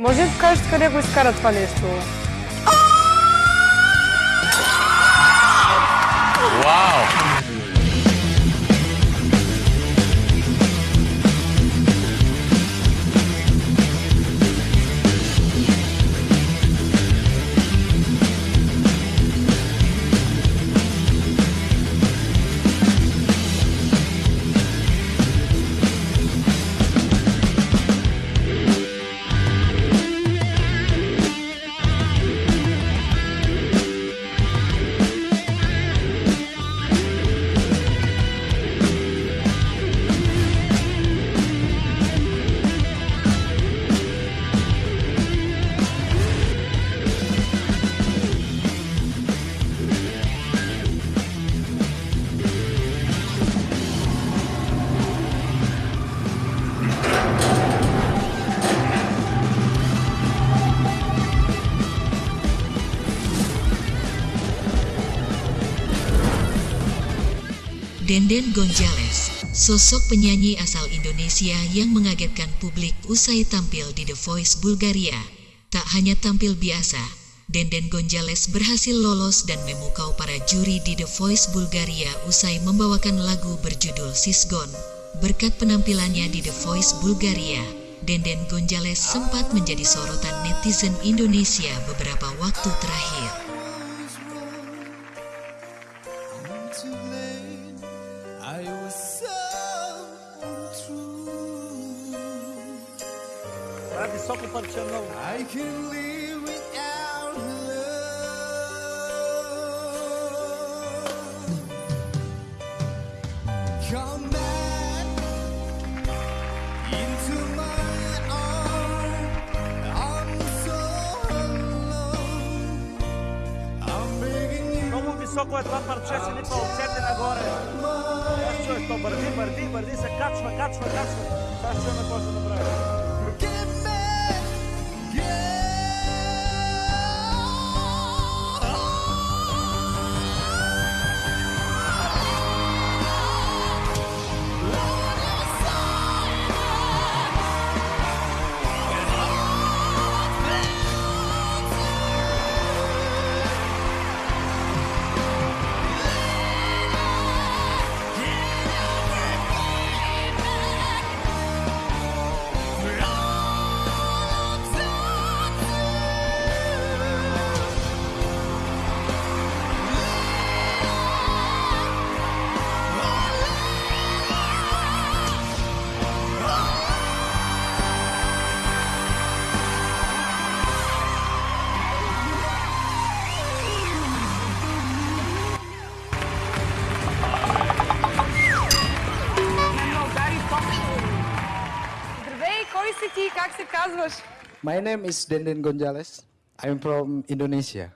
Може ли да кажете къде го изкара това нещо? Вау! Denden Gonzales, sosok penyanyi asal Indonesia yang mengagetkan publik usai tampil di The Voice Bulgaria. Tak hanya tampil biasa, Denden Gonzales berhasil lolos dan memukau para juri di The Voice Bulgaria usai membawakan lagu berjudul Sisgon. Berkat penampilannya di The Voice Bulgaria, Denden Gonzales sempat menjadi sorotan netizen Indonesia beberapa waktu terakhir. Това е високо парче много. I can live without love. Come back into my arms. I'm so alone. I'm begging you. Много високо е това парче, се липа отцепи нагоре. Аз чуеш, то бърди, бърди, бърди, се качва, качва, качва. Сега ще чуем какво ще направи. се казваш? My name is Denden Gonzales. I'm from Indonesia.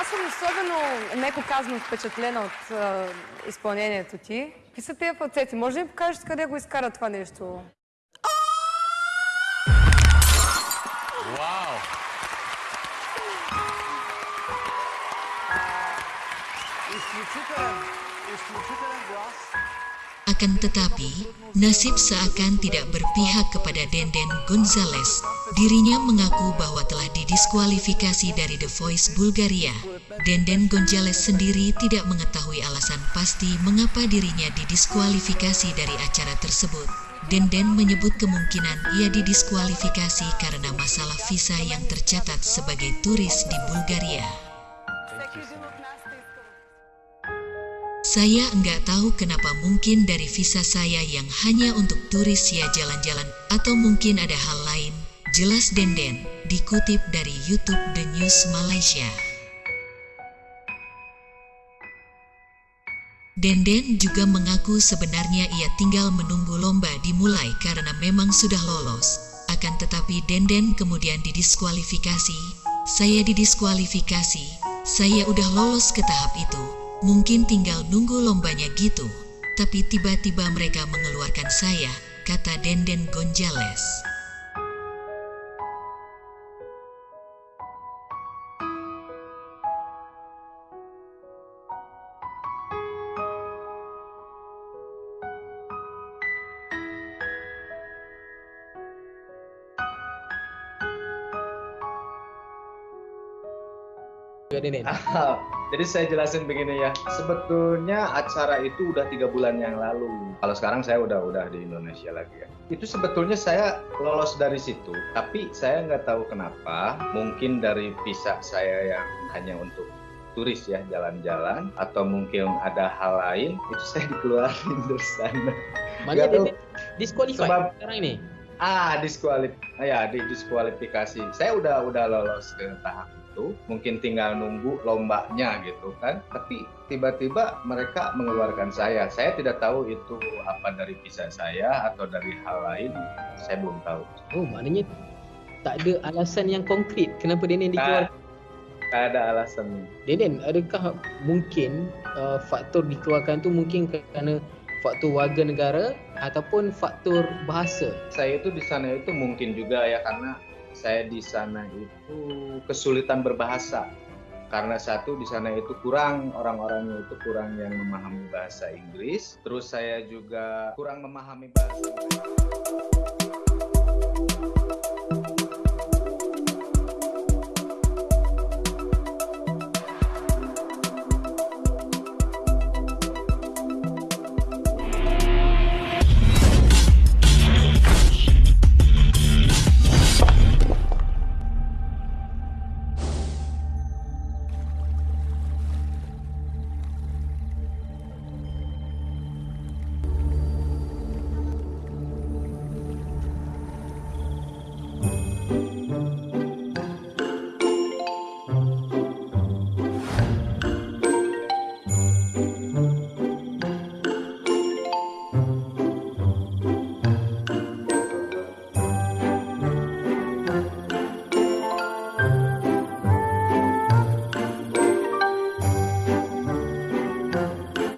Аз съм особено, меко казано, впечатлена от а, изпълнението ти. Какви са тези фалцети? Може ли да покажеш къде го изкара това нещо? Вау! Изключителен, изключителен глас. Akan tetapi, nasib seakan tidak berpihak kepada Denden Gonzales. Dirinya mengaku bahwa telah didiskualifikasi dari The Voice Bulgaria. Denden Gonzales sendiri tidak mengetahui alasan pasti mengapa dirinya didiskualifikasi dari acara tersebut. Denden menyebut kemungkinan ia didiskualifikasi karena masalah visa yang tercatat sebagai turis di Bulgaria. Saya enggak tahu kenapa mungkin dari visa saya yang hanya untuk turis ya jalan-jalan atau mungkin ada hal lain. Jelas Denden, dikutip dari YouTube The News Malaysia. Denden juga mengaku sebenarnya ia tinggal menunggu lomba dimulai karena memang sudah lolos. Akan tetapi Denden kemudian didiskualifikasi. Saya didiskualifikasi. Saya udah lolos ke tahap itu. Mungkin tinggal nunggu lombanya gitu. Tapi tiba-tiba mereka mengeluarkan saya, kata Denden Gonzales. Denden? Ah, Jadi saya jelasin begini ya, sebetulnya acara itu udah tiga bulan yang lalu. Kalau sekarang saya udah udah di Indonesia lagi ya. Itu sebetulnya saya lolos dari situ, tapi saya nggak tahu kenapa. Mungkin dari visa saya yang hanya untuk turis ya jalan-jalan, atau mungkin ada hal lain, itu saya dikeluarin dari sana. Tahu. Denden disqualified Sebab- sekarang ini. Ah, diskualif, ya di diskualifikasi. Saya udah udah lolos ke tahap itu, mungkin tinggal nunggu lombanya gitu kan. Tapi tiba-tiba mereka mengeluarkan saya. Saya tidak tahu itu apa dari visa saya atau dari hal lain. Saya belum tahu. Oh, maknanya tak ada alasan yang konkret kenapa Denden Nah, dikeluarkan. tak ada alasan. Deden, adakah mungkin uh, faktor dikeluarkan tu mungkin kerana faktor warga negara ataupun faktor bahasa? Saya itu di sana itu mungkin juga ya karena saya di sana itu kesulitan berbahasa. Karena satu di sana itu kurang orang-orangnya itu kurang yang memahami bahasa Inggris, terus saya juga kurang memahami bahasa Inggris.